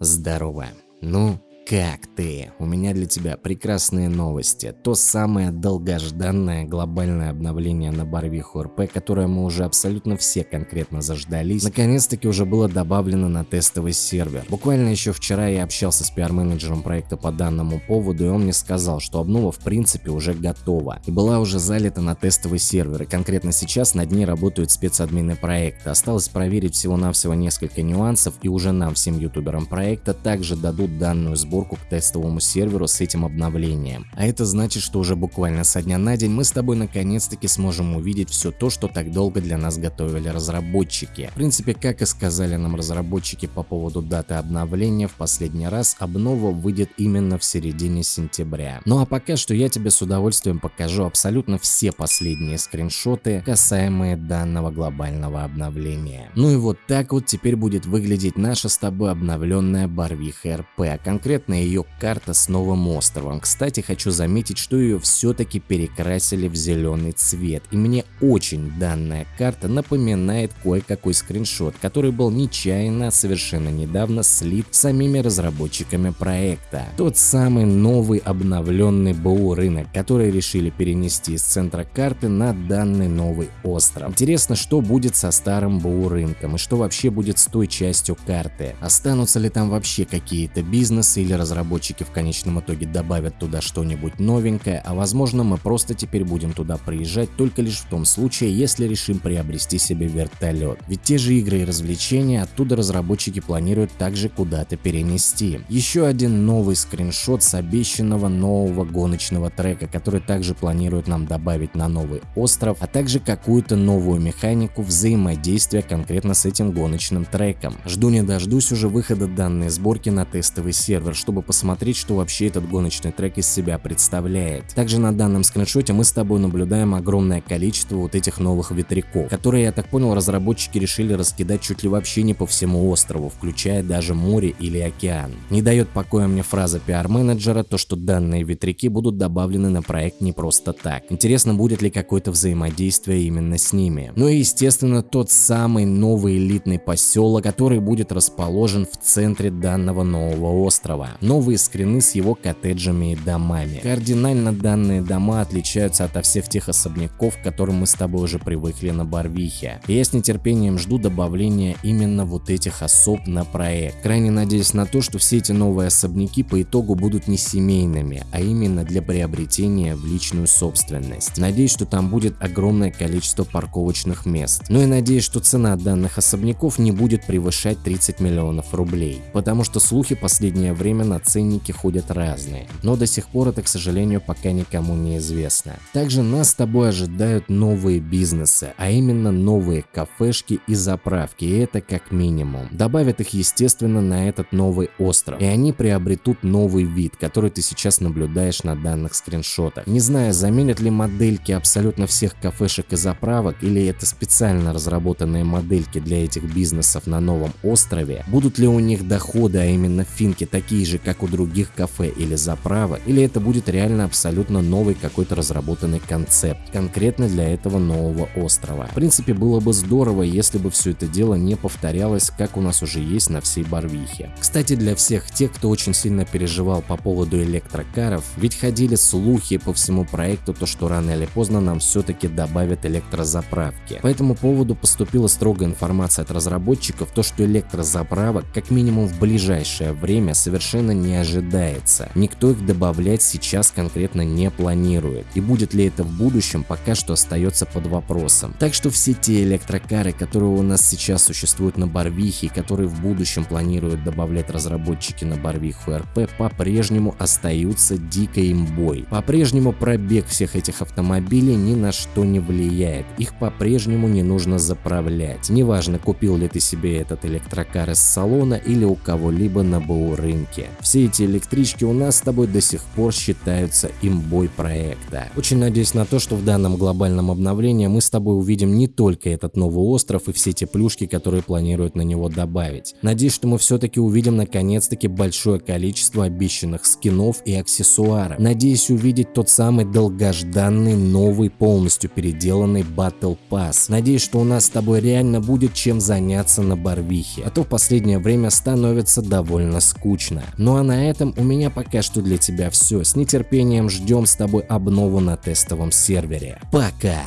Здорово. Ну, как ты? У меня для тебя прекрасные новости. То самое долгожданное глобальное обновление на Барвиху РП, которое мы уже абсолютно все конкретно заждались, наконец-таки уже было добавлено на тестовый сервер. Буквально еще вчера я общался с пиар-менеджером проекта по данному поводу, и он мне сказал, что обнова в принципе уже готова и была уже залита на тестовый сервер. И конкретно сейчас над ней работают спецадмины проекта. Осталось проверить всего-навсего несколько нюансов, и уже нам, всем ютуберам проекта, также дадут данную сборку сборку к тестовому серверу с этим обновлением. А это значит, что уже буквально со дня на день мы с тобой наконец-таки сможем увидеть все то, что так долго для нас готовили разработчики. В принципе, как и сказали нам разработчики по поводу даты обновления, в последний раз обнова выйдет именно в середине сентября. Ну а пока что я тебе с удовольствием покажу абсолютно все последние скриншоты, касаемые данного глобального обновления. Ну и вот так вот теперь будет выглядеть наша с тобой обновленная Барвиха РП, а конкретно конкретно ее карта с новым островом. Кстати, хочу заметить, что ее все-таки перекрасили в зеленый цвет. И мне очень данная карта напоминает кое-какой скриншот, который был нечаянно совершенно недавно слит самими разработчиками проекта. Тот самый новый обновленный БУ рынок, который решили перенести из центра карты на данный новый остров. Интересно, что будет со старым БУ рынком и что вообще будет с той частью карты. Останутся ли там вообще какие-то бизнесы или разработчики в конечном итоге добавят туда что-нибудь новенькое, а возможно мы просто теперь будем туда приезжать только лишь в том случае, если решим приобрести себе вертолет. Ведь те же игры и развлечения оттуда разработчики планируют также куда-то перенести. Еще один новый скриншот с обещанного нового гоночного трека, который также планируют нам добавить на новый остров, а также какую-то новую механику взаимодействия конкретно с этим гоночным треком. Жду не дождусь уже выхода данной сборки на тестовый сервер, чтобы посмотреть, что вообще этот гоночный трек из себя представляет. Также на данном скриншоте мы с тобой наблюдаем огромное количество вот этих новых ветряков, которые, я так понял, разработчики решили раскидать чуть ли вообще не по всему острову, включая даже море или океан. Не дает покоя мне фраза пиар-менеджера, то что данные ветряки будут добавлены на проект не просто так. Интересно, будет ли какое-то взаимодействие именно с ними. Ну и естественно тот самый новый элитный поселок, который будет расположен в центре данного нового острова новые скрины с его коттеджами и домами. Кардинально данные дома отличаются от всех тех особняков, к которым мы с тобой уже привыкли на Барвихе. И я с нетерпением жду добавления именно вот этих особ на проект. Крайне надеюсь на то, что все эти новые особняки по итогу будут не семейными, а именно для приобретения в личную собственность. Надеюсь, что там будет огромное количество парковочных мест. Ну и надеюсь, что цена данных особняков не будет превышать 30 миллионов рублей, потому что слухи последнее время на ценники ходят разные, но до сих пор это, к сожалению, пока никому не известно. Также нас с тобой ожидают новые бизнесы, а именно новые кафешки и заправки, и это как минимум. Добавят их, естественно, на этот новый остров, и они приобретут новый вид, который ты сейчас наблюдаешь на данных скриншотах. Не знаю, заменят ли модельки абсолютно всех кафешек и заправок, или это специально разработанные модельки для этих бизнесов на новом острове, будут ли у них доходы, а именно финки, такие же, как у других кафе или заправок, или это будет реально абсолютно новый какой-то разработанный концепт, конкретно для этого нового острова. В принципе, было бы здорово, если бы все это дело не повторялось, как у нас уже есть на всей Барвихе. Кстати, для всех тех, кто очень сильно переживал по поводу электрокаров, ведь ходили слухи по всему проекту, то что рано или поздно нам все-таки добавят электрозаправки. По этому поводу поступила строгая информация от разработчиков, то что электрозаправок как минимум в ближайшее время совершенно не ожидается. Никто их добавлять сейчас конкретно не планирует. И будет ли это в будущем, пока что остается под вопросом. Так что все те электрокары, которые у нас сейчас существуют на Барвихе и которые в будущем планируют добавлять разработчики на Барвиху РП, по-прежнему остаются дикой имбой. По-прежнему пробег всех этих автомобилей ни на что не влияет. Их по-прежнему не нужно заправлять. Неважно, купил ли ты себе этот электрокар из салона или у кого-либо на БУ рынке. Все эти электрички у нас с тобой до сих пор считаются имбой проекта. Очень надеюсь на то, что в данном глобальном обновлении мы с тобой увидим не только этот новый остров и все те плюшки, которые планируют на него добавить. Надеюсь, что мы все-таки увидим наконец-таки большое количество обещанных скинов и аксессуаров. Надеюсь увидеть тот самый долгожданный новый полностью переделанный Battle Pass. Надеюсь, что у нас с тобой реально будет чем заняться на Барвихе, а то в последнее время становится довольно скучно. Ну а на этом у меня пока что для тебя все. С нетерпением ждем с тобой обнову на тестовом сервере. Пока!